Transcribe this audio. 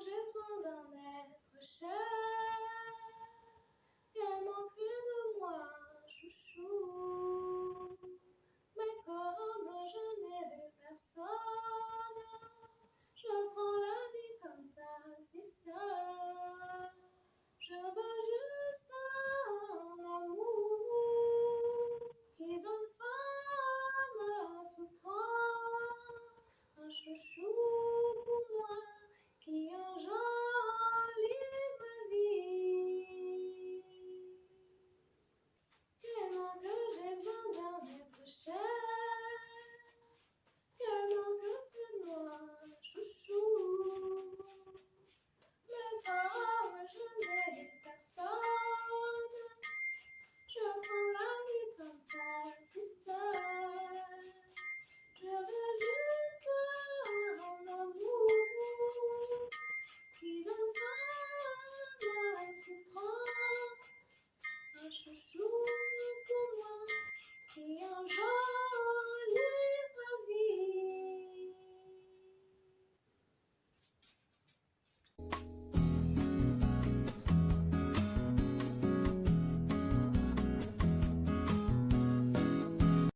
jetons d'un être cher. Viens plus de moi, chouchou. Mais comme je n'ai vu personne, je prends la vie comme ça, si seul. Je veux juste un amour qui donne fin à la souffrance, un chouchou.